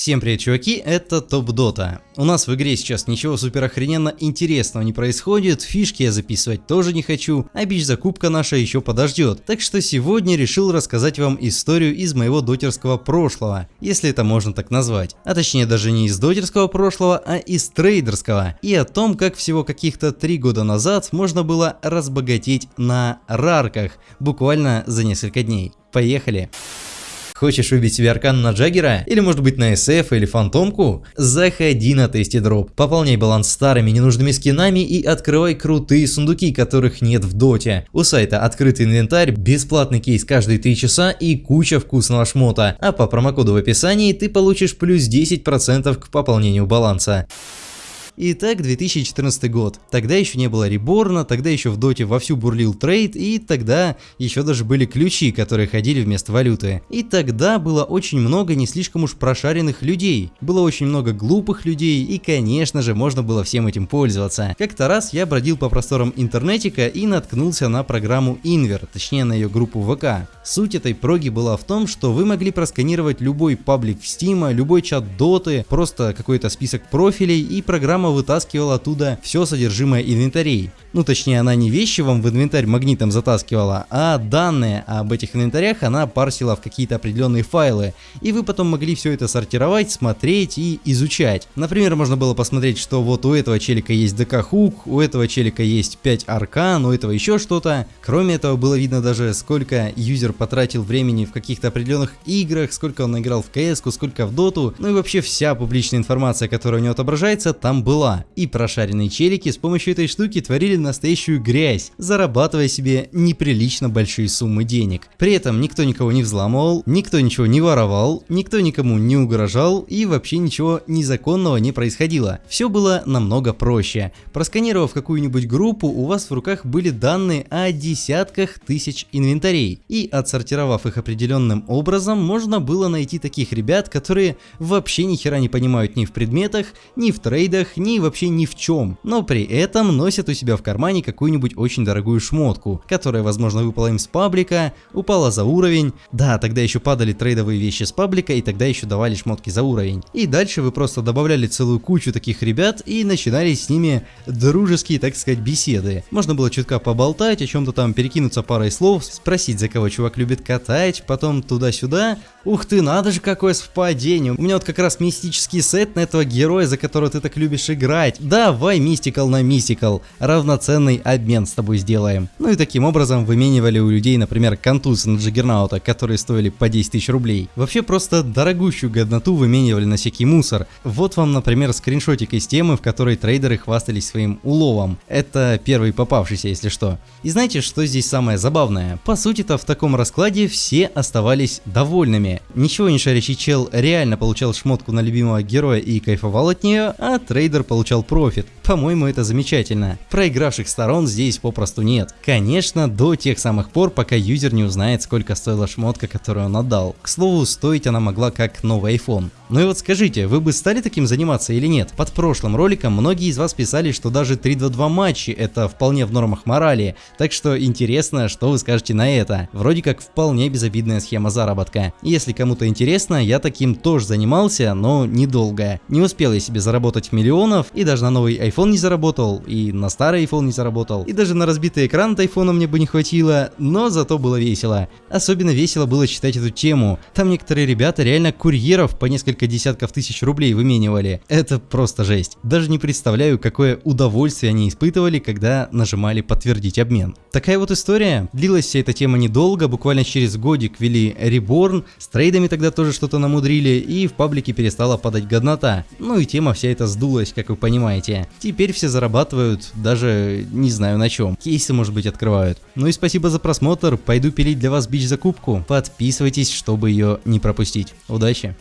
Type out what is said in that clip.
Всем привет, чуваки, это Топ Дота. У нас в игре сейчас ничего супер охрененно интересного не происходит, фишки я записывать тоже не хочу, а бич закупка наша еще подождет. Так что сегодня решил рассказать вам историю из моего дотерского прошлого, если это можно так назвать. А точнее даже не из дотерского прошлого, а из трейдерского. И о том, как всего каких-то три года назад можно было разбогатеть на рарках, буквально за несколько дней. Поехали! Хочешь выбить себе аркану на Джаггера? Или может быть на SF или Фантомку? Заходи на Tasty Drop, пополняй баланс старыми ненужными скинами и открывай крутые сундуки, которых нет в доте. У сайта открытый инвентарь, бесплатный кейс каждые 3 часа и куча вкусного шмота. А по промокоду в описании ты получишь плюс 10% к пополнению баланса. Итак, 2014 год. Тогда еще не было реборна, тогда еще в доте вовсю бурлил трейд, и тогда еще даже были ключи, которые ходили вместо валюты. И тогда было очень много не слишком уж прошаренных людей. Было очень много глупых людей, и конечно же можно было всем этим пользоваться. Как-то раз я бродил по просторам интернетика и наткнулся на программу Inver, точнее на ее группу ВК. Суть этой проги была в том, что вы могли просканировать любой паблик в Steam, любой чат доты, просто какой-то список профилей, и программа вытаскивала оттуда все содержимое инвентарей. Ну точнее она не вещи вам в инвентарь магнитом затаскивала, а данные об этих инвентарях она парсила в какие-то определенные файлы. И вы потом могли все это сортировать, смотреть и изучать. Например, можно было посмотреть, что вот у этого челика есть ДК хук, у этого челика есть 5 аркан, у этого еще что-то. Кроме этого было видно даже сколько юзер потратил времени в каких-то определенных играх, сколько он играл в кс сколько в доту, ну и вообще вся публичная информация, которая у него отображается, там была. И прошаренные челики с помощью этой штуки творили настоящую грязь, зарабатывая себе неприлично большие суммы денег. При этом никто никого не взламывал, никто ничего не воровал, никто никому не угрожал и вообще ничего незаконного не происходило. Все было намного проще. Просканировав какую-нибудь группу, у вас в руках были данные о десятках тысяч инвентарей. И от отсортировав их определенным образом, можно было найти таких ребят, которые вообще ни хера не понимают ни в предметах, ни в трейдах, ни вообще ни в чем, но при этом носят у себя в кармане какую-нибудь очень дорогую шмотку, которая возможно выпала им с паблика, упала за уровень, да, тогда еще падали трейдовые вещи с паблика и тогда еще давали шмотки за уровень. И дальше вы просто добавляли целую кучу таких ребят и начинали с ними дружеские, так сказать, беседы. Можно было чутка поболтать, о чем-то там перекинуться парой слов, спросить за кого чувак любит катать, потом туда-сюда. Ух ты, надо же какое совпадение. У меня вот как раз мистический сет на этого героя, за которого ты так любишь играть. Давай мистикал на мистикал. Равноценный обмен с тобой сделаем. Ну и таким образом выменивали у людей, например, контузы на Джаггернаута, которые стоили по 10 тысяч рублей. Вообще просто дорогущую годноту выменивали на всякий мусор. Вот вам, например, скриншотик из темы, в которой трейдеры хвастались своим уловом. Это первый попавшийся, если что. И знаете, что здесь самое забавное? По сути-то в таком раскладе все оставались довольными. Ничего не шарящий чел реально получал шмотку на любимого героя и кайфовал от нее, а трейдер получал профит. По-моему, это замечательно. Проигравших сторон здесь попросту нет. Конечно, до тех самых пор, пока юзер не узнает, сколько стоила шмотка, которую он отдал. К слову, стоить она могла как новый iPhone. Ну и вот скажите, вы бы стали таким заниматься или нет? Под прошлым роликом многие из вас писали, что даже 3-2-2 матчи это вполне в нормах морали, так что интересно, что вы скажете на это. Вроде как вполне безобидная схема заработка. Если кому-то интересно, я таким тоже занимался, но недолго. Не успел я себе заработать миллионов, и даже на новый iPhone не заработал, и на старый iPhone не заработал, и даже на разбитый экран от iPhone мне бы не хватило, но зато было весело. Особенно весело было читать эту тему. Там некоторые ребята реально курьеров по несколько десятков тысяч рублей выменивали. Это просто жесть. Даже не представляю, какое удовольствие они испытывали, когда нажимали подтвердить обмен. Такая вот история. Длилась вся эта тема недолго, буквально через годик ввели Reborn, с трейдами тогда тоже что-то намудрили, и в паблике перестала падать годнота. Ну и тема вся эта сдулась, как вы понимаете. Теперь все зарабатывают, даже не знаю на чем. Кейсы, может быть, открывают. Ну и спасибо за просмотр, пойду пилить для вас бич закупку. Подписывайтесь, чтобы ее не пропустить. Удачи!